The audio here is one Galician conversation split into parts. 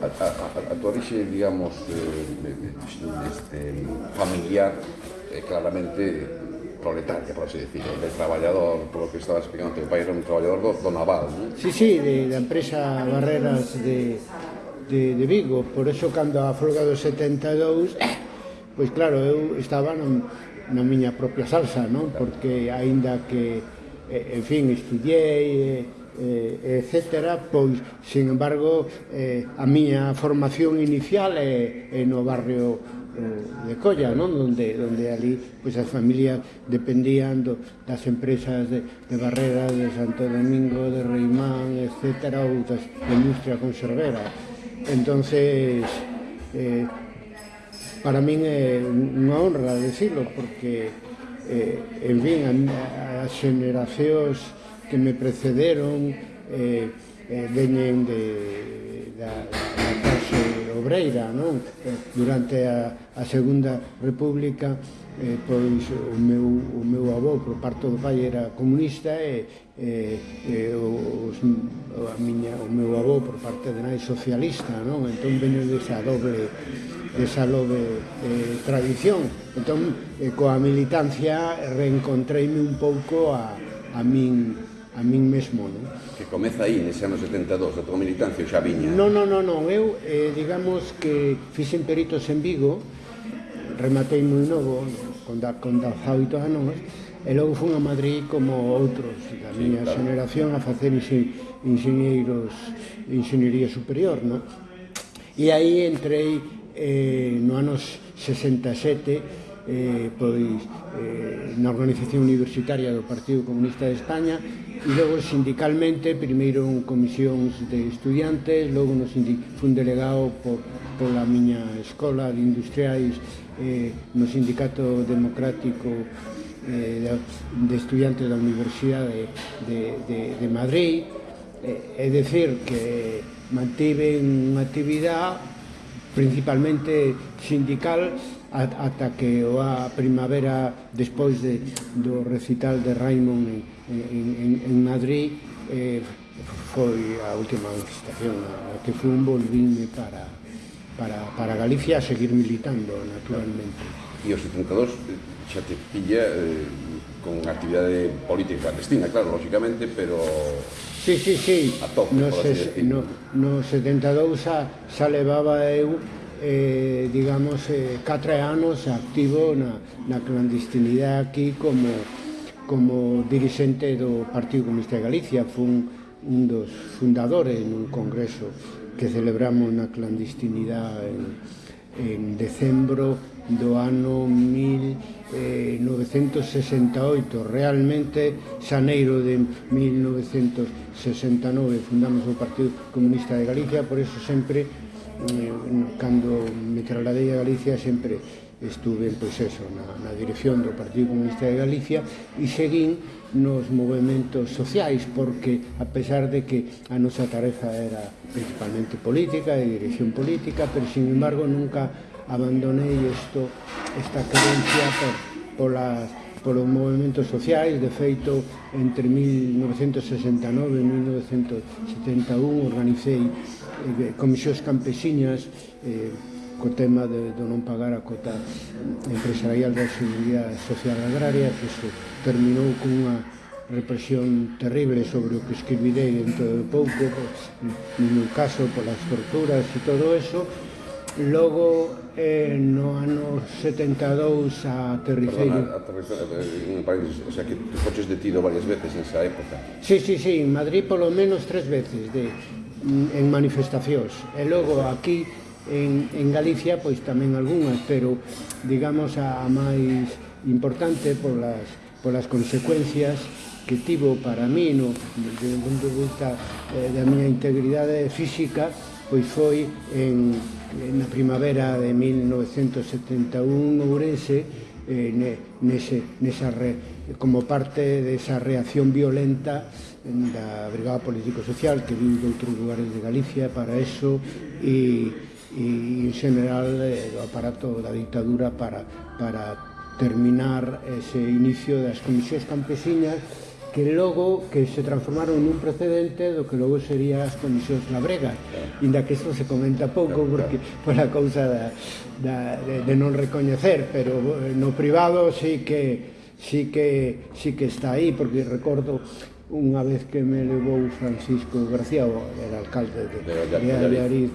a, a, a tua orixe, digamos, este, familiar, eh, claramente proletaria, por así decirlo, de traballador, polo que estaba explicando, teu pai era un traballador do, do naval, non? Sí, sí, de, da empresa Barreras de, de, de Vigo, por eso cando a folga do 72, pois claro, eu estaba non, na miña propia salsa, non? Porque aínda que, eh, en fin, estudiei, eh, eh, etcétera, pois, sin embargo, eh, a miña formación inicial é, é no barrio eh, de Colla, non? Donde, donde ali pois, as familias dependían do, das empresas de, de Barrera, de Santo Domingo, de Reimán, etcétera, ou das, da industria conservera. entonces eh, para min é unha honra decirlo porque eh, en fin, as generacións que me precederon eh, eh, veñen de, da, da clase obreira, non? Eh, durante a, a Segunda República eh, pois o meu, o meu avó por parte do pai era comunista e, eh, eh, e, e os, a miña, o meu avó por parte de nai socialista non? entón veño desa doble desa doble eh, tradición entón eh, coa militancia reencontreime un pouco a, a min a min mesmo, non? Que comeza aí, nese ano 72, a tua militancia xa viña? Non, non, non, non. eu, eh, digamos que fixen peritos en Vigo, rematei moi novo, con, da, con 18 anos, e logo fun a Madrid como outros da sí, miña claro. generación a facer inxeñeiros inxeñería superior, non? E aí entrei eh, no anos 67 eh, pois, eh, na organización universitaria do Partido Comunista de España e logo sindicalmente, primeiro en comisións de estudiantes, logo no fun delegado por, pola miña escola de industriais eh, no Sindicato Democrático eh, de, de Estudiantes da Universidade de, de, de Madrid, eh, é decir, que mantive unha actividade principalmente sindical ata que a primavera despois de, do recital de Raimond en, en, en Madrid eh, foi a última manifestación a, que fui un volvíme para, para, para Galicia a seguir militando naturalmente E os 72 eh, xa te pilla eh, con actividade política clandestina, claro, lógicamente, pero Sí, sí, sí. A tope, no, se, no, no 72 xa, xa levaba eu eh, digamos, eh, catre anos activo na, na clandestinidade aquí como, como dirigente do Partido Comunista de Galicia. Fun un dos fundadores nun congreso que celebramos na clandestinidade en, en decembro do ano 1968 realmente xaneiro de 1969 fundamos o Partido Comunista de Galicia por eso sempre Eh, cando me trasladei a Galicia sempre estuve pois eso, na, na dirección do Partido Comunista de Galicia e seguín nos movimentos sociais porque a pesar de que a nosa tarefa era principalmente política e dirección política pero sin embargo nunca abandonei isto, esta creencia por, polas polos movimentos sociais, de feito, entre 1969 e 1971 organicei eh, comisións campesiñas eh, co tema de, de non pagar a cota empresarial da Seguridade Social Agraria, que se terminou con unha represión terrible sobre o que escribirei dentro de pouco, no meu caso, polas torturas e todo eso, Logo, eh, no ano 72, aterricei... Perdona, en eh, París, o sea, que tu foches detido varias veces nesa época. Sí, sí, sí, en Madrid polo menos tres veces, de, en manifestacións. E logo aquí, en, en Galicia, pois tamén algunhas, pero, digamos, a, a máis importante polas, polas consecuencias que tivo para mí, no, desde o punto de vista eh, da miña integridade física, pois foi en, na primavera de 1971 Ourense eh, nese, nesa re, como parte desa reacción violenta da Brigada Político-Social que viu de outros lugares de Galicia para eso e, e en general eh, o aparato da dictadura para, para terminar ese inicio das comisións campesinas que logo que se transformaron nun precedente do que logo sería as comisións labregas brega inda que isto se comenta pouco porque pola causa da, da, de, de non recoñecer pero eh, no privado sí que sí que, sí que está aí porque recordo unha vez que me levou Francisco García era alcalde de, de, de, de Allariz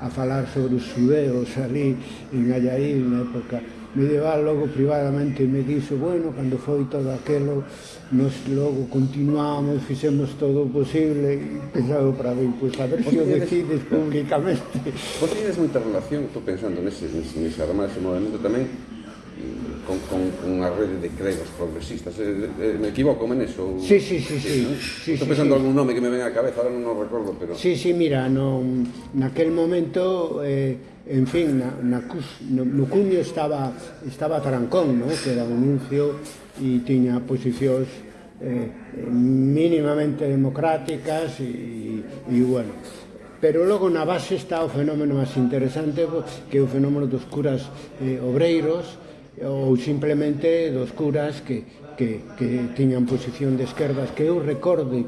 a falar sobre os xudeos ali en Allariz na época medieval logo privadamente me dixo bueno, cando foi todo aquelo nos logo continuamos fixemos todo o posible e pensado para ben, pois pues, a ver se o pois, pois, decides pois. públicamente Vos tedes moita relación, estou pensando nese, nese, nese, además, ese movimento tamén con, con a rede de gregos progresistas. Eh, eh, eh me equivoco en eso? Sí, sí, sí. sí, sí Estou pensando sí, sí. algún nome que me ven á cabeza, ahora non o recordo, pero... Sí, sí, mira, no, naquel momento... Eh, en fin, na, na no, no cuño estaba, estaba Trancón, no? que era un nuncio e tiña posicións eh, mínimamente democráticas e, e, bueno. Pero logo na base está o fenómeno máis interesante que é o fenómeno dos curas eh, obreiros ou simplemente dos curas que, que, que tiñan posición de esquerdas que eu recorde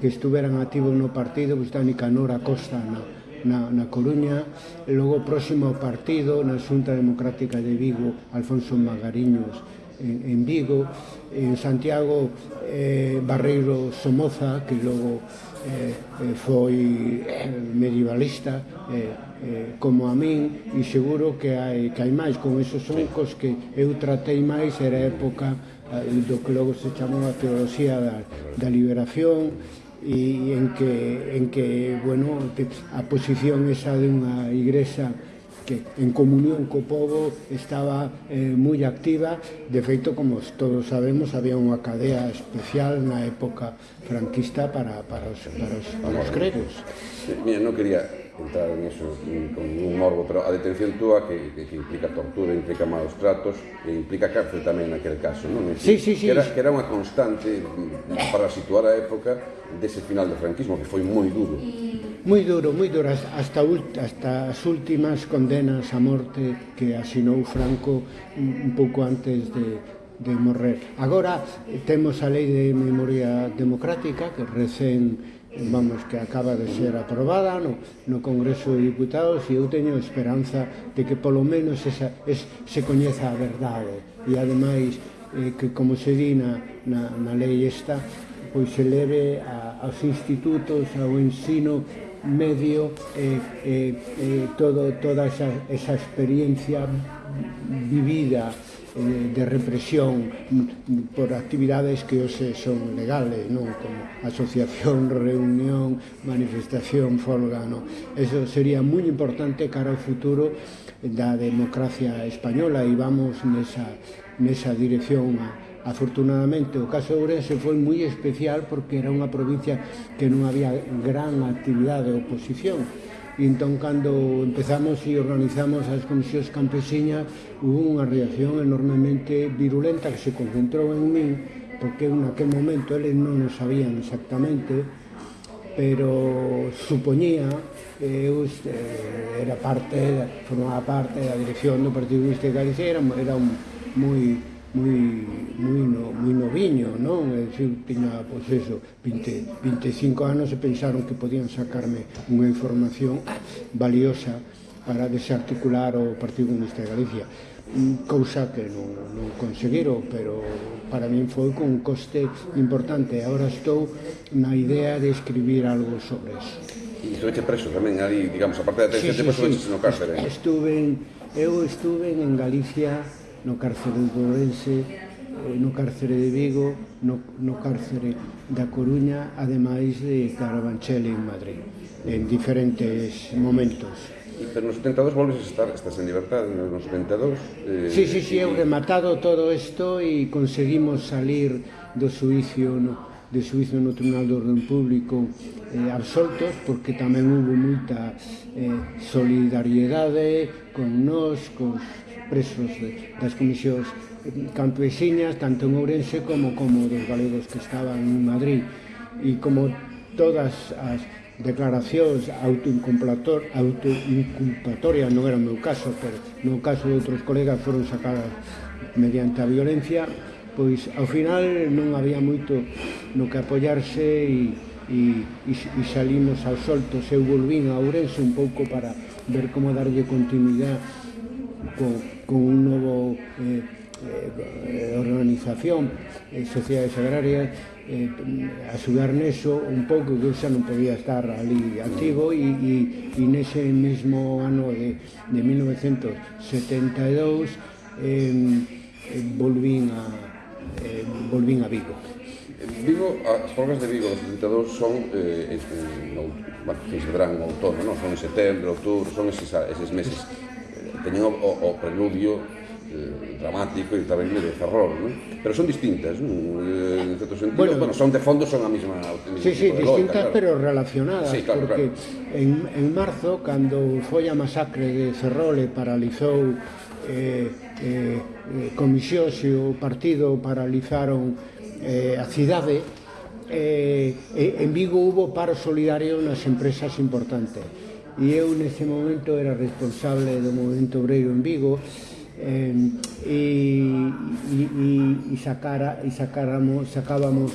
que estuveran activos no partido está Nicanor Acosta na, na, na Coruña e logo próximo ao partido na Xunta Democrática de Vigo Alfonso Magariños en, en Vigo en Santiago eh, Barreiro Somoza, que logo eh, eh foi eh, medievalista, eh, eh, como a min e seguro que hai, que hai máis con esos oncos que eu tratei máis era a época eh, do que logo se chamou a teoloxía da, da liberación e en que, en que bueno, a posición esa de unha igrexa que en comunión co povo estaba eh, moi activa. De feito, como todos sabemos, había unha cadea especial na época franquista para, para, os, para, os, para os credos. Mira, non quería entrar en eso con un morbo, pero a detención túa que, que, que implica tortura, implica malos tratos e implica cárcel tamén naquele caso, non? É sí, sí, sí. Que era, que era unha constante mm, para situar a época dese final do franquismo que foi moi duro moi duro, moi duro, hasta, hasta as últimas condenas a morte que asinou Franco un, pouco antes de, de morrer. Agora eh, temos a lei de memoria democrática que recén vamos que acaba de ser aprobada no, no Congreso de Diputados e eu teño esperanza de que polo menos esa, es, se coñeza a verdade e ademais eh, que como se di na, na, na lei esta pois se leve a, aos institutos, ao ensino medio eh, eh, eh, todo, toda esa, esa experiencia vivida eh, de represión por actividades que hoxe son legales, non como asociación, reunión, manifestación, folga, non? Eso sería moi importante cara ao futuro da democracia española e vamos nesa, nesa dirección a, Afortunadamente, o caso de Ourense foi moi especial porque era unha provincia que non había gran actividade de oposición. E entón, cando empezamos e organizamos as comisións campesiñas, hubo unha reacción enormemente virulenta que se concentrou en min, porque en aquel momento eles non o sabían exactamente, pero supoñía eu era parte, formaba parte da dirección do Partido Comunista de Galicia, era, era un, moi moi, moi, no, moi noviño, non? É dicir, tiña, pois eso, 20, 25 anos e pensaron que podían sacarme unha información valiosa para desarticular o Partido Comunista de Galicia cousa que non, non conseguiron, pero para min foi con un coste importante. Ahora estou na idea de escribir algo sobre eso. E estuveste preso tamén ali, digamos, aparte da detención, sí, sí, sí. no cárcere. Estuve, ¿eh? eu estuve en Galicia no cárcere de Ourense, eh, no cárcere de Vigo, no, no cárcere da Coruña, ademais de Carabanchel en Madrid, en diferentes momentos. E pero nos 72 volves a estar, estás en libertad nos 72? Eh, sí, sí, sí, eu rematado todo isto e conseguimos salir do suicio no, de suizo no Tribunal do Orden Público eh, absoltos porque tamén hubo moita eh, solidariedade con nós, con presos de, das comisións campesiñas, tanto en Ourense como como dos galegos que estaban en Madrid. E como todas as declaracións autoinculpatorias, non era o meu caso, pero no caso de outros colegas foron sacadas mediante a violencia, pois ao final non había moito no que apoyarse e, e, e, e salimos ao solto. Se eu volvín a Ourense un pouco para ver como darlle continuidade co, con un novo eh, eh, organización eh, sociedades agrarias eh, axudar neso un pouco que eu xa non podía estar ali activo e, e, e nese mesmo ano de, de 1972 eh, volvín a eh, volvín a Vigo Vigo, as folgas de Vigo dos 72 son eh, en, en, bueno, se verán en outono, non? son en setembro, outubro, son eses, eses meses teñen o, o, o preludio eh, dramático e tamén de ferrol, non? Pero son distintas, non? Eh, en certo sentido, bueno, bueno, son de fondo son a mesma Sí, sí, distintas claro. pero relacionadas, sí, claro, porque claro. En, en marzo, cando foi a masacre de Ferrol e paralizou eh, eh, comisións e o partido paralizaron eh, a cidade, eh, en Vigo hubo paro solidario nas empresas importantes e eu nese momento era responsable do movimento obreiro en Vigo eh, e, e, e, sacara, e sacáramos, sacábamos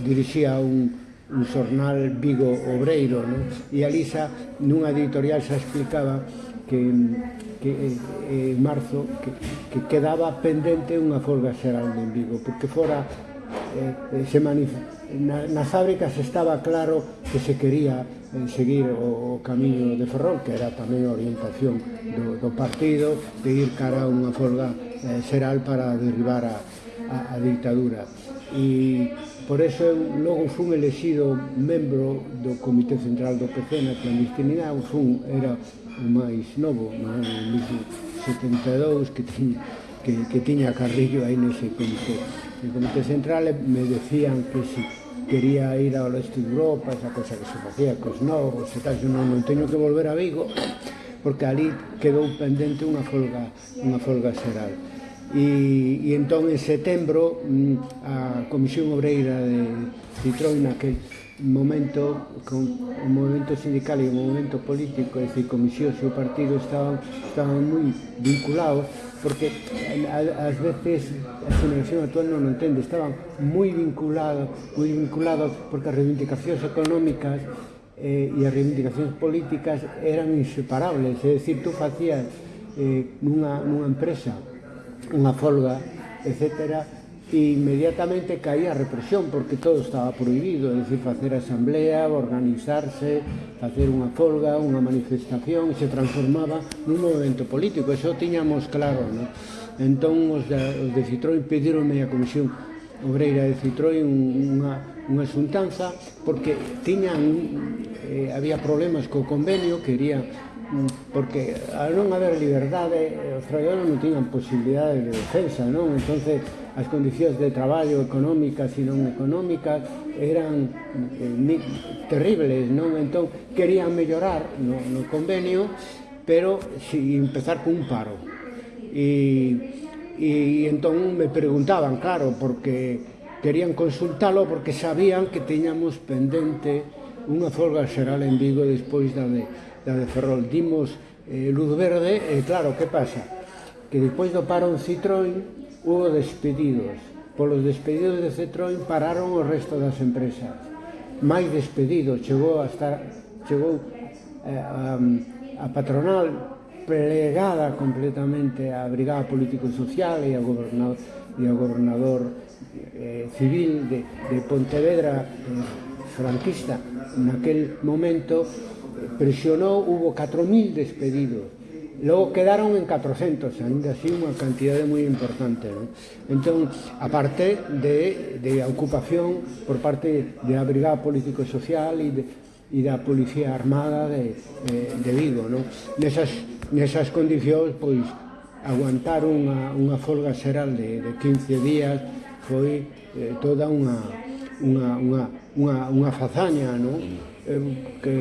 dirixía un, un xornal Vigo Obreiro no? e Alisa nunha editorial xa explicaba que, que eh, eh marzo que, que quedaba pendente unha folga xeral en Vigo porque fora Eh, eh, se na, nas fábricas estaba claro que se quería eh, seguir o, o camiño de Ferrol, que era tamén a orientación do, do partido, de ir cara a unha folga eh, xeral para derribar a, a, a dictadura. E por eso eu logo fun elexido membro do Comité Central do PC na clandestinidade, fun, era o máis novo, no 72, que tiña que, que tiña Carrillo aí nese comité. No comité central me decían que se quería ir ao leste de Europa, esa cosa que se facía cos novos e tal, non, non teño que volver a Vigo, porque ali quedou pendente unha folga, unha folga xeral. E, e entón en setembro mm, a Comisión Obreira de Citroën naquel momento con o movimento sindical e o movimento político, é dicir, comisión e o partido estaban, estaban moi vinculados porque eh, ás veces a xeración actual non o entende, estaban moi vinculados, moi vinculados porque as reivindicacións económicas eh, e as reivindicacións políticas eran inseparables, é dicir, tú facías eh, nunha, nunha empresa unha folga, etcétera, e inmediatamente caía a represión porque todo estaba prohibido, é dicir, facer asamblea, organizarse, facer unha folga, unha manifestación, se transformaba nun movimento político, eso tiñamos claro, non? Entón, os, de, os de Citroën pedironme a Comisión Obreira de Citroën unha, unha xuntanza porque tiñan eh, había problemas co convenio, quería mm, porque al non haber liberdade, os traballadores non tiñan posibilidades de defensa, non? Entonces, as condicións de traballo económicas e non económicas eran eh, terribles, non? Entón, querían mellorar no, no convenio, pero si empezar cun paro. E, e entón me preguntaban, claro, porque querían consultalo porque sabían que teñamos pendente unha folga xeral en Vigo despois da de, da de Ferrol. Dimos eh, luz verde e, claro, que pasa? Que despois do paro en Citroën hubo despedidos. Polos despedidos de Citroën pararon o resto das empresas. Máis despedidos, chegou hasta chegou eh, a, a patronal plegada completamente á brigada político-social e ao gobernador, e ao gobernador eh, civil de, de Pontevedra eh, franquista. Naquel momento eh, presionou, hubo 4.000 despedidos Logo quedaron en 400, ainda así unha cantidade moi importante. Non? Entón, aparte de, de ocupación por parte da Brigada Político-Social e, de, e da Policía Armada de, de, de Vigo. Non? Nesas, nesas condicións, pois, aguantar unha, unha folga xeral de, de 15 días foi eh, toda unha, unha, unha, unha, unha fazaña, non? Eh, que,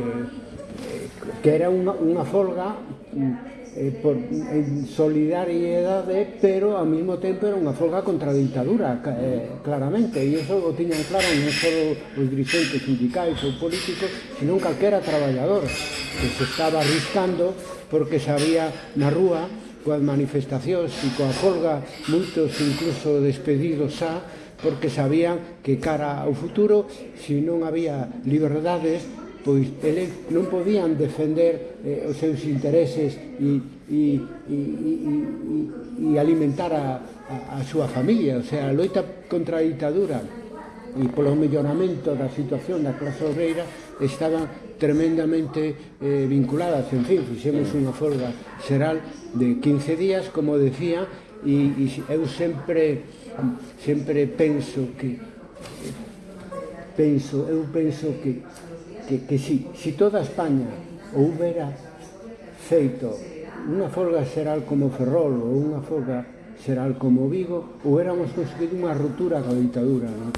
que era unha, unha folga mm, eh, por, en solidariedade, pero ao mesmo tempo era unha folga contra a dictadura, eh, claramente, e iso o tiñan claro non só os dirigentes sindicais ou políticos, sino calquera traballador que se estaba arriscando porque sabía na rúa coas manifestacións e coa folga moitos incluso despedidos xa porque sabían que cara ao futuro, se non había liberdades, pois eles non podían defender eh, os seus intereses e, e, e, e, e alimentar a, a, a súa familia, o sea, a loita contra a ditadura e polo melloramento da situación da clase obreira estaban tremendamente eh, vinculadas, en fin, fixemos unha folga xeral de 15 días, como decía, e, e eu sempre sempre penso que eh, penso, eu penso que que, que si, si toda España houbera feito unha folga xeral como Ferrol ou unha folga xeral como Vigo, houbéramos conseguido unha ruptura coa ditadura, non,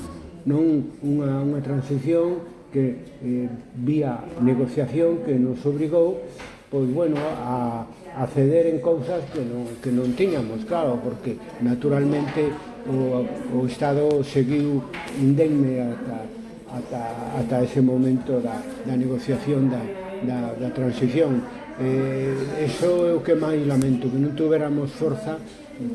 non unha, unha transición que eh, vía negociación que nos obrigou pois bueno, a, a ceder en cousas que non, que non tiñamos, claro, porque naturalmente o, o Estado seguiu indemne ata, ata, ata ese momento da, da negociación da, da, da transición. Eh, eso é o que máis lamento, que non tuveramos forza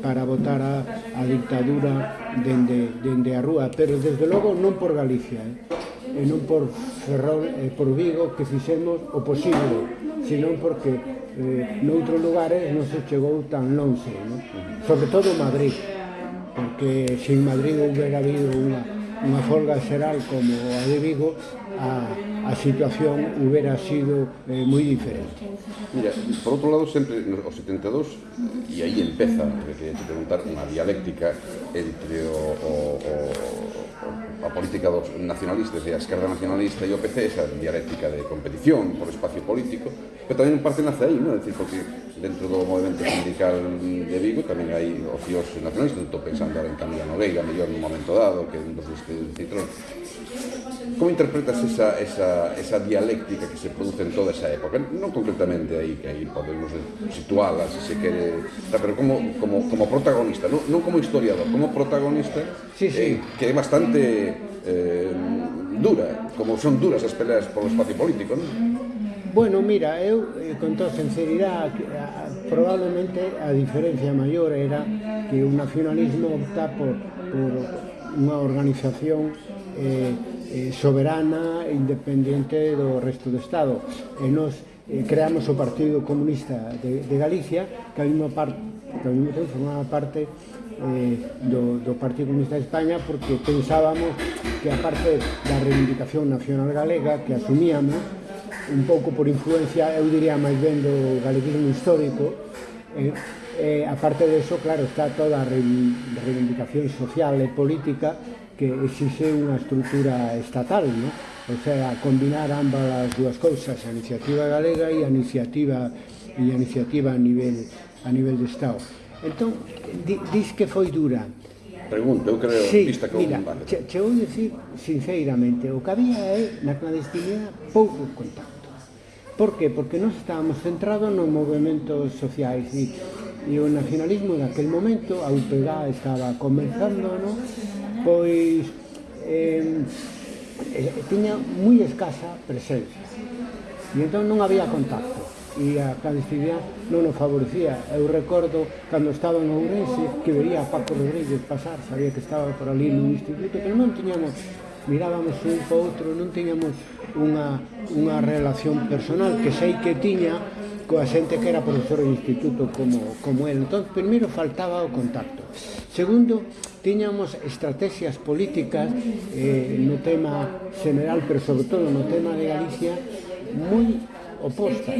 para votar a, a dictadura dende, dende a rúa, pero desde logo non por Galicia, eh? e non por Ferrol e por Vigo que fixemos o posible, senón porque eh, noutros lugares non se chegou tan longe, no? sobre todo Madrid, porque sin Madrid houbera habido unha unha folga xeral como a de Vigo, a, a situación hubiera sido eh, moi diferente. Mira, por outro lado, sempre os 72, e aí empeza, eh, que te preguntar, unha dialéctica entre o, o, o a política dos nacionalistas e a esquerda nacionalista e o PC, esa dialéctica de competición por espacio político, pero tamén parte nace aí, non? Decir, porque dentro do movimento sindical de Vigo tamén hai ocios nacionalistas, estou pensando ahora en Camila Nogueira, mellor nun momento dado, que é un dos dos que citrón, Como interpretas esa, esa, esa dialéctica que se produce en toda esa época? Non concretamente aí, que aí podemos situala, se se quere, pero como, como, como protagonista, non, non como historiador, como protagonista, sí, sí. Eh, que é bastante eh, dura, como son duras as peleas polo espacio político, non? Bueno, mira, eu eh, con toda sinceridade probablemente a diferencia maior era que o nacionalismo opta por, por unha organización eh, eh, soberana e independente do resto do Estado. E nos eh, creamos o Partido Comunista de, de Galicia, que ao mesmo, par, que ao mesmo tempo formaba parte eh, do, do Partido Comunista de España, porque pensábamos que a parte da reivindicación nacional galega que asumíamos, un pouco por influencia, eu diría máis ben do galeguismo histórico, eh, Eh, aparte de eso, claro, está toda a reivindicación social e política que exixe unha estrutura estatal, ¿no? o sea, combinar ambas as dúas cousas, a iniciativa galega e a iniciativa e a iniciativa a nivel a nivel de Estado. Entón, di, dis que foi dura. Pregunto, eu creo, sí, vista que mira, vale. che, che vou dicir sinceramente, o que había é na clandestinidade pouco contacto. Por que? Porque nós estábamos centrados nos movimentos sociais e e o nacionalismo daquel momento, a UPG estaba comenzando, ¿no? pois eh, tiña moi escasa presencia e entón non había contacto. E a clandestinidade non o favorecía. Eu recordo cando estaba en Ourense que vería a Paco Rodríguez pasar sabía que estaba por ali no instituto pero non tiñamos mirábamos un para outro non tiñamos unha, unha relación personal que sei que tiña coa xente que era profesor de instituto como, como el. Entón, primeiro faltaba o contacto. Segundo, tiñamos estrategias políticas eh, no tema general, pero sobre todo no tema de Galicia, moi opostas,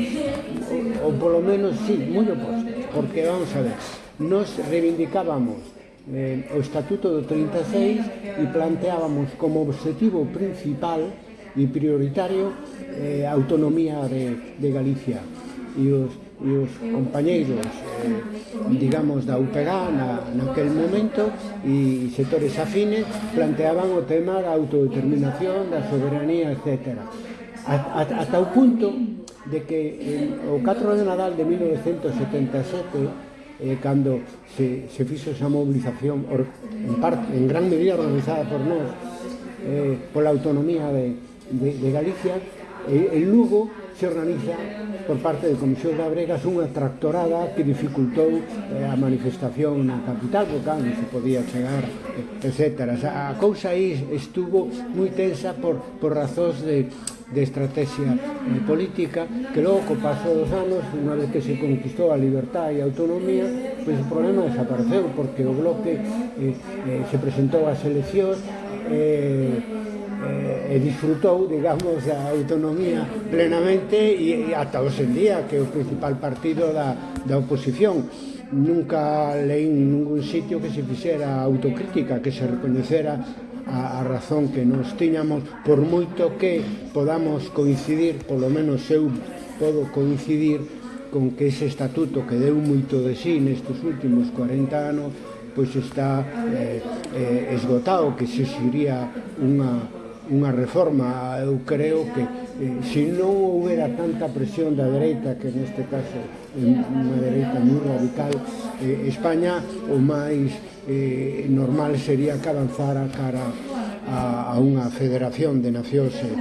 ou, ou polo menos, sí, moi opostas, porque vamos a ver, nos reivindicábamos eh, o Estatuto do 36 e planteábamos como objetivo principal e prioritario eh, a autonomía de, de Galicia e os, e os compañeiros eh, digamos da UPG na, naquel momento e sectores afines planteaban o tema da autodeterminación, da soberanía, etc. Ata o punto de que eh, o 4 de Nadal de 1977 eh, cando se, se fixo esa movilización or, en, parte, en gran medida organizada por nós eh, pola autonomía de, de, de Galicia eh, en Lugo se organiza por parte de Comisión de Abregas unha tractorada que dificultou eh, a manifestación na capital, porque claro, non se podía chegar, eh, etc. A cousa aí estuvo moi tensa por, por razóns de, de estrategia eh, política que logo co paso dos anos, unha vez que se conquistou a libertad e a autonomía, pois o problema desapareceu porque o bloque eh, eh, se presentou ás eleccións eh, eh, eh disfrutou, digamos, a autonomía plenamente e, e ata hoxe en día que é o principal partido da, da oposición. Nunca leín ningún sitio que se fixera autocrítica, que se recoñecera a, a razón que nos tiñamos, por moito que podamos coincidir, polo menos eu podo coincidir con que ese estatuto que deu moito de sí nestes últimos 40 anos pois está eh, eh, esgotado que se sería unha unha reforma. Eu creo que eh, se non houbera tanta presión da dereita, que neste caso é unha dereita moi radical, eh, España o máis eh, normal sería que avanzara cara a, a unha federación de nacións e,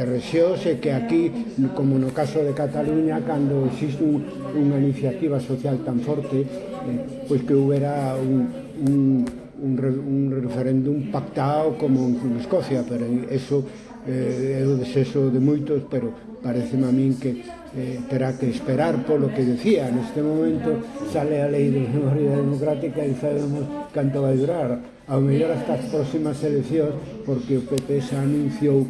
e rexións e que aquí, como no caso de Cataluña, cando existe un, unha iniciativa social tan forte, eh, pois que houbera un, un un, un referéndum pactado como en Escocia, pero eso eh, é o deseso de moitos, pero parece a min que eh, terá que esperar polo que decía. Neste momento sale a lei de memoria democrática e sabemos canto vai durar. Ao mellor hasta as próximas eleccións, porque o PP xa anunciou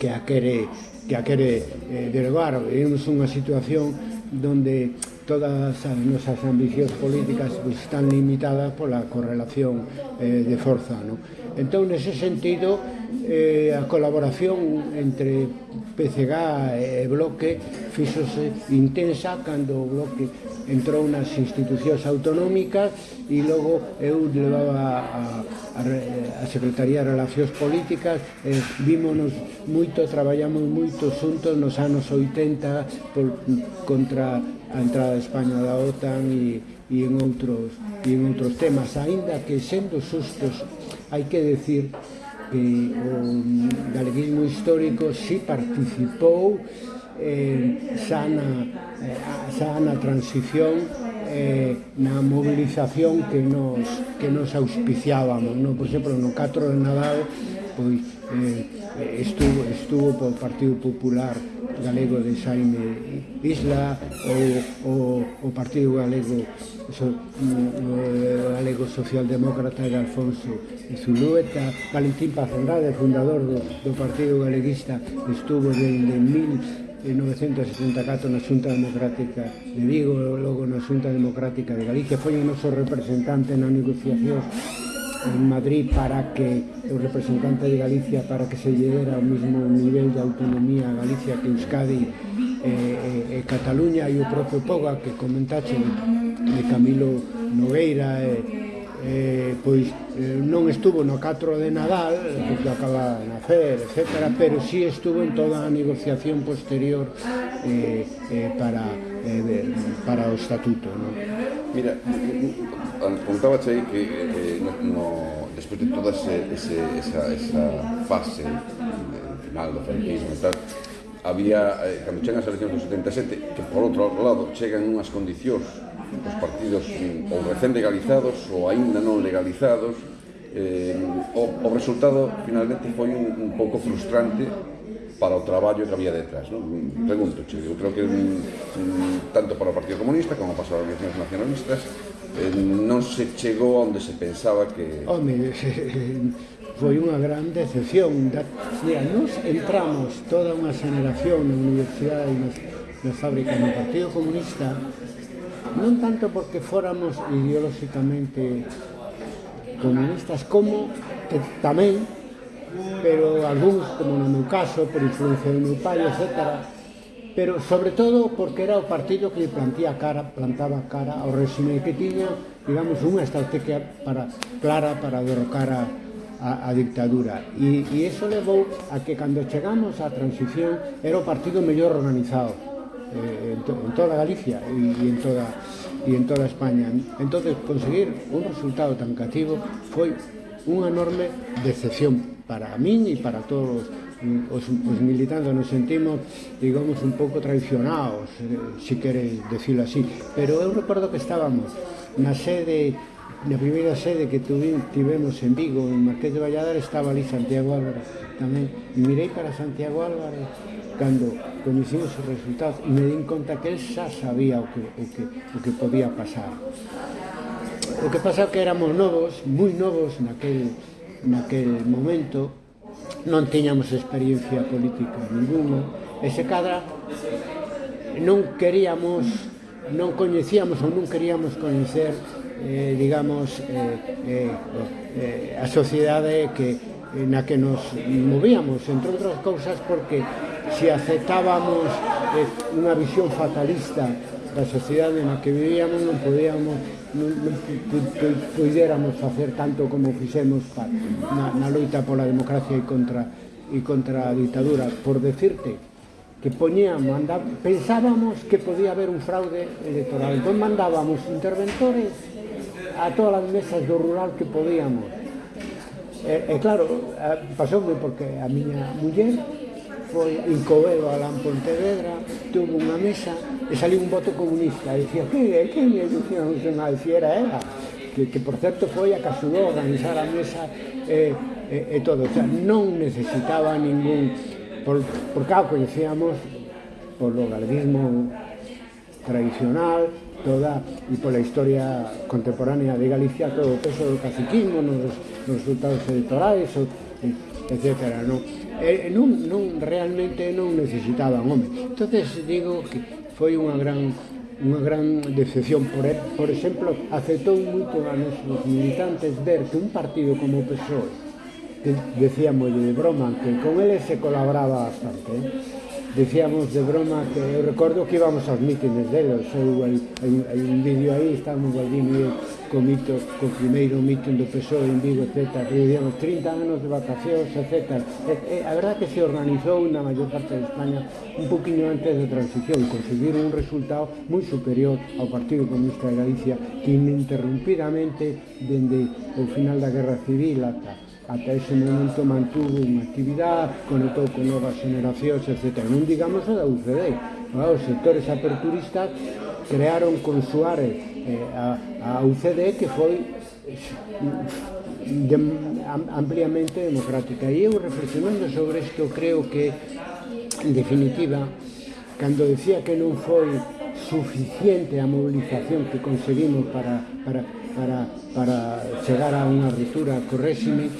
que a quere, que a quere eh, derogar. Vemos unha situación donde todas as nosas ambicións políticas pues, están limitadas pola correlación eh, de forza. ¿no? Entón, nese sentido, eh, a colaboración entre PCG e Bloque fixose intensa cando o Bloque entrou nas institucións autonómicas e logo eu levaba a, a, a Secretaría de Relacións Políticas e eh, vímonos moito, traballamos moito xuntos nos anos 80 por, contra a entrada de España da OTAN e, e en outros e en outros temas, aínda que sendo sustos, hai que decir que o galeguismo histórico si participou eh, xa, na, eh, xa na transición eh, na mobilización que nos, que nos auspiciábamos. No? Por exemplo, no 4 de Nadal pois Eh, eh, estuvo, estuvo por Partido Popular Galego de Jaime Isla ou o, o Partido Galego so, o Galego Socialdemócrata de Alfonso Zulueta, Valentín Paz Andrade, fundador do, do Partido Galeguista, estuvo desde 1974 na Xunta Democrática de Vigo, logo na Xunta Democrática de Galicia, foi o noso representante na negociación en Madrid para que o representante de Galicia para que se lle ao mesmo nivel de autonomía a Galicia que Euskadi e, e, e Cataluña e o propio Poga que comentaxe de Camilo Nogueira e, eh, pois eh, non estuvo no 4 de Nadal porque acaba de nacer, etc pero si sí estuvo en toda a negociación posterior eh, eh, para, eh, para o estatuto ¿no? Mira, contabas aí que eh, eh no, despois de toda ese, ese, esa, esa fase eh, final do franquismo e tal, había, eh, cando chegan as eleccións do 77, que por outro lado chegan unhas condicións os partidos mm, ou recén legalizados ou aínda non legalizados, eh, o, o resultado finalmente foi un, un pouco frustrante para o traballo que había detrás. Non? Pregunto, che, eu creo que mm, tanto para o Partido Comunista como para as organizacións nacionalistas Eh, non se chegou onde se pensaba que... Home, foi unha gran decepción. Da, mira, nos entramos toda unha xeneración na universidade e nas, na fábrica no Partido Comunista non tanto porque fóramos ideolóxicamente comunistas como que tamén pero algúns, como no meu caso, por influencia do meu pai, etcétera, pero sobre todo porque era o partido que plantía cara, plantaba cara ao réxime que tiña, digamos, unha estrategia para, clara para derrocar a, a, a dictadura. E, e eso levou a que cando chegamos á transición era o partido mellor organizado eh, en, to, en toda Galicia e, e en toda e en toda España. Entonces, conseguir un resultado tan cativo foi unha enorme decepción para min e para todos os os, os militantes nos sentimos, digamos, un pouco traicionados, eh, se si queres decirlo así. Pero eu recordo que estábamos na sede na primeira sede que tivemos en Vigo, en Marqués de Valladares, estaba ali Santiago Álvarez tamén. E mirei para Santiago Álvarez cando coñecimos os resultados e me din conta que el xa sabía o que, o que, o que podía pasar. O que pasa que éramos novos, moi novos naquel, naquel momento, non tiñamos experiencia política ninguna, e se cadra non queríamos, non coñecíamos ou non queríamos coñecer eh, digamos, eh, eh, eh, a sociedade que, na que nos movíamos, entre outras cousas porque se aceptábamos eh, unha visión fatalista da sociedade na que vivíamos non podíamos non, non, puidéramos facer tanto como fixemos pa, na, na loita pola democracia e contra e contra a ditadura. Por decirte que poñíamos andab, pensábamos que podía haber un fraude electoral. Entón mandábamos interventores a todas as mesas do rural que podíamos. E, e claro, eh, pasoume porque a miña muller foi Incobeo a Lan Pontevedra, tuvo unha mesa e saliu un voto comunista e dicía, que, que me se nacional si era ela que, que por certo foi a que axudou a organizar a mesa e, e, e todo, o sea, non necesitaba ningún por, por cá coñecíamos polo galeguismo tradicional toda e pola historia contemporánea de Galicia todo o peso do caciquismo nos, nos resultados electorais etc. Non? Eh, eh, non, non, realmente non necesitaban home. entonces digo que foi unha gran unha gran decepción por, por exemplo, aceptou moito a nosos militantes ver que un partido como o PSOE que decíamos de broma que con ele se colaboraba bastante eh? Dicíamos de broma que eu recordo que íbamos aos mítines delos, eu, hai, hai, hai un vídeo aí, estábamos Baldino e eu co mito, co primeiro mítin do PSOE en Vigo, etc. E digamos, 30 anos de vacacións, etc. E, e, a verdad que se organizou na maior parte de España un poquinho antes da transición, conseguiron un resultado moi superior ao Partido Comunista de Galicia, que ininterrumpidamente, dende o final da Guerra Civil ata ata ese momento mantuvo unha actividade, conectou con novas generacións, etc. Non digamos a da UCD, ah, os sectores aperturistas crearon con Suárez eh, a, a UCD que foi eh, de, ampliamente democrática. E eu reflexionando sobre isto creo que, en definitiva, cando decía que non foi suficiente a movilización que conseguimos para, para para, para chegar a unha ruptura co réxime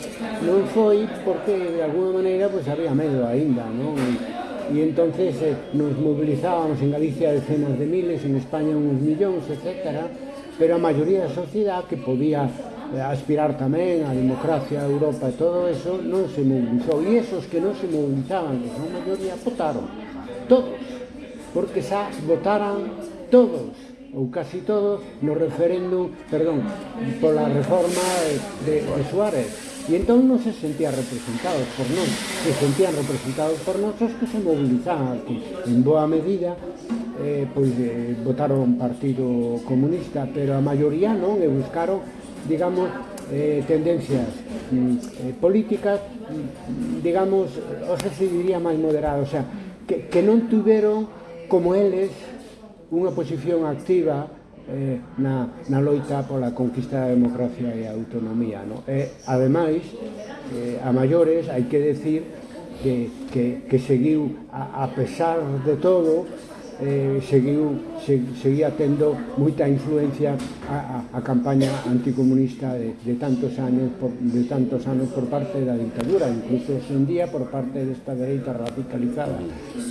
non foi porque de alguna maneira pois, había medo aínda non? E, e entonces eh, nos movilizábamos en Galicia decenas de miles en España uns millóns, etc pero a maioría da sociedade que podía eh, aspirar tamén á democracia, a Europa e todo eso, non se movilizou. E esos que non se movilizaban, que son maioría, votaron. Todos. Porque xa votaran todos ou casi todo, no referéndum, perdón, pola reforma de, de Suárez. E entón non se sentían representados por non, se sentían representados por nós os que se movilizaban, que en boa medida eh, pois, eh, votaron Partido Comunista, pero a maioría non, e buscaron, digamos, eh, tendencias mm, eh, políticas, mm, digamos, o se diría máis moderadas, o sea, que, que non tuveron como eles unha posición activa eh, na, na loita pola conquista da democracia e a autonomía. No? E, ademais, eh, a maiores hai que decir que, que, que seguiu, a, a pesar de todo, eh, seguiu, se, seguía tendo moita influencia a, a, a campaña anticomunista de, de tantos anos por, de tantos anos por parte da dictadura, incluso hoxe en día por parte desta dereita radicalizada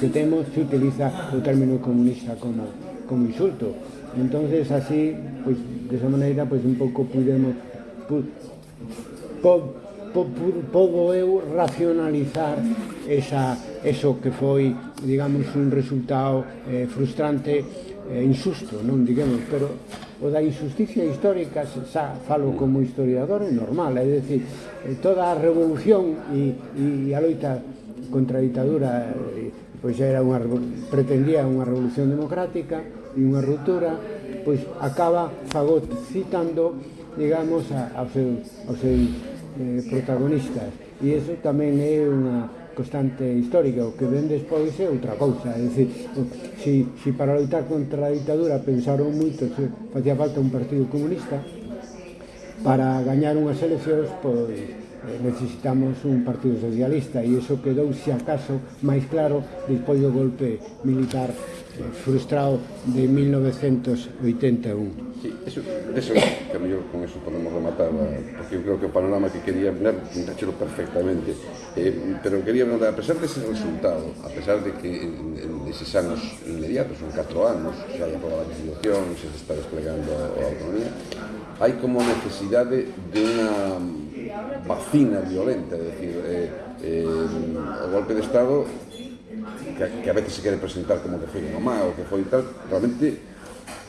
que temos se utiliza o término comunista como como insulto. Entonces así, pues de esa manera, pues un pouco pudemos, pu, po, po, podo eu eh, racionalizar esa, eso que foi, digamos, un resultado eh, frustrante, eh, insusto, non digamos, pero o da injusticia histórica, xa falo como historiador, é normal, é dicir, eh, toda a revolución e, e a loita contra a ditadura pois era unha, pretendía unha revolución democrática, e unha ruptura, pois acaba fagocitando, digamos, a, a seu, aos seus eh, protagonistas. E iso tamén é unha constante histórica, o que ven despois é outra cousa, é dicir, si, si para loitar contra a ditadura pensaron moito se facía falta un partido comunista, para gañar unhas eleccións, pois, eh, necesitamos un partido socialista e iso quedou, se acaso, máis claro despois do golpe militar frustrado de 1981. Sí, eso, eso, que a mellor con eso podemos rematar, eh, porque eu creo que o panorama que quería ver, tachelo perfectamente, eh, pero quería ver, a pesar dese de resultado, a pesar de que en, en eses anos inmediatos, son 4 anos, se hai aprobado a legislación, se está desplegando a, a autonomía, hai como necesidade de unha vacina violenta, é dicir, eh, eh, o golpe de Estado que, que a veces se quere presentar como que foi unha má ou que foi tal, realmente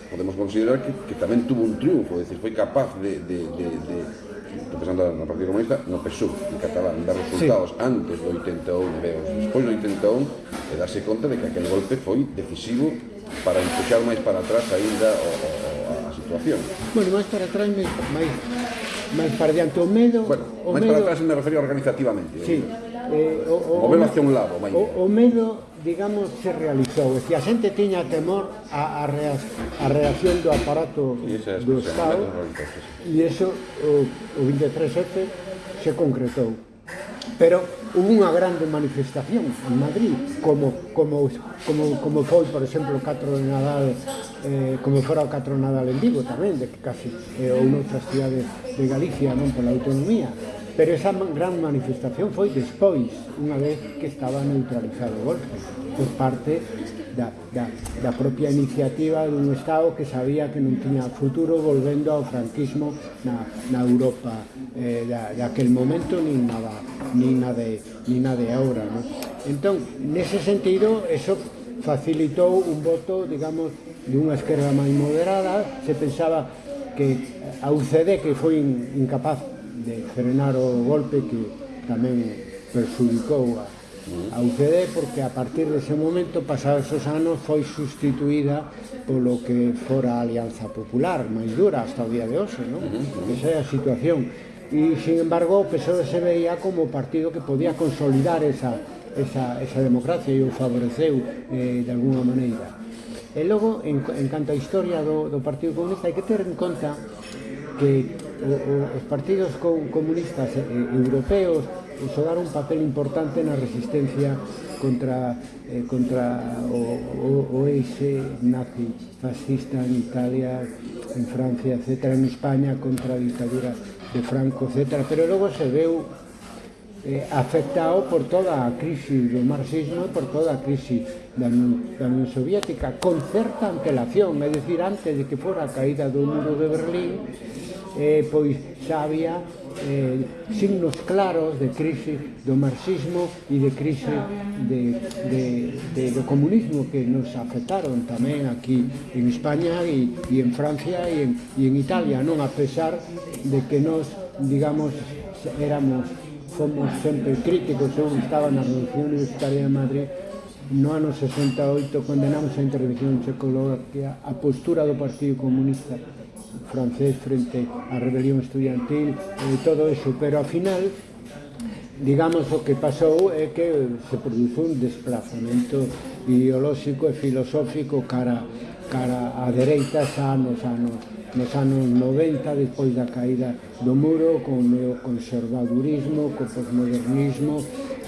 podemos considerar que, que tamén tuvo un triunfo, é dicir, foi capaz de, de, de, de pensando no Partido Comunista, no PSUV, en catalán, dar resultados sí. antes do 81 e os despois do 81 e darse conta de que aquel golpe foi decisivo para empuxar máis para atrás ainda o, o, a situación. Bueno, máis para atrás, máis, máis, máis para diante o medo... Bueno, o máis medo... para atrás me refería organizativamente. Sí. Eh, eh o, o, o, o medo hacia un lado, máis. O, o medo digamos, se realizou. E a xente tiña temor a, a, reac, a reacción do aparato do Estado e iso o, o 23F se concretou. Pero hubo unha grande manifestación en Madrid, como, como, como, como foi, por exemplo, o 4 de Nadal, eh, como fora o 4 de Nadal en Vigo tamén, de que casi, eh, ou noutras cidades de Galicia, non pola autonomía Pero esa gran manifestación foi despois, unha vez que estaba neutralizado o golpe, por parte da, da, da propia iniciativa dun Estado que sabía que non tiña futuro volvendo ao franquismo na, na Europa eh, da, daquel momento nin nada, nin na de, nin na de ahora. No? Entón, nese sentido, eso facilitou un voto, digamos, dunha esquerda máis moderada, se pensaba que a UCD, que foi incapaz de frenar o golpe que tamén perjudicou a, a UCD porque a partir dese momento pasados os anos foi sustituída polo que fora a Alianza Popular máis dura hasta o día de hoxe non? esa é a situación. E sin embargo o PSOE se veía como o partido que podía consolidar esa, esa, esa democracia e o favoreceu eh, de alguna maneira. E logo, en, en canto a historia do, do Partido Comunista, hai que ter en conta que Eh, eh, os partidos comunistas eh, europeos xogaron un papel importante na resistencia contra, eh, contra o, o, o eixe nazi fascista en Italia, en Francia, etc., en España contra a dictadura de Franco, etc., pero logo se veu eh, afectado por toda a crisis do marxismo e por toda a crisis da, da Unión Soviética con certa antelación, é dicir, antes de que fora a caída do muro de Berlín, eh, pois xa había eh, signos claros de crise do marxismo e de crise de, de, de, do comunismo que nos afectaron tamén aquí en España e, e en Francia e en, e en Italia, non? A pesar de que nos, digamos, éramos fomos sempre críticos, eu estaba na Revolución Universitaria de Madrid No ano 68 condenamos a intervención en Checoslovaquia a postura do Partido Comunista francés frente á rebelión estudiantil e todo eso, pero ao final digamos o que pasou é que se produzo un desplazamento ideolóxico e filosófico cara cara á dereita xa nos anos nos anos 90 despois da caída do muro con o neoconservadurismo, co posmodernismo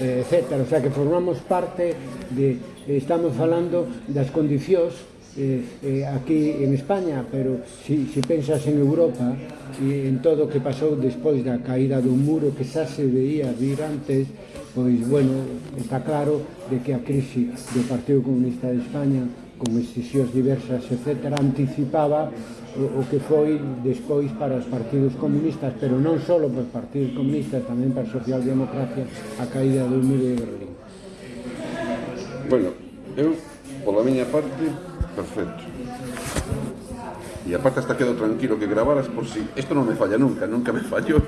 Eh, etc. O sea que formamos parte de, eh, estamos falando das condicións eh, eh, aquí en España, pero si, si pensas en Europa e en todo o que pasou despois da caída do muro que xa se veía vir antes, pois, bueno, está claro de que a crise do Partido Comunista de España con excesións diversas, etc., anticipaba o, o que foi despois para os partidos comunistas, pero non só para os partidos comunistas, tamén para a socialdemocracia, a caída do muro de Berlín. Bueno, eu, pola miña parte, perfecto. E aparte hasta quedo tranquilo que gravaras por si... Isto non me falla nunca, nunca me fallou.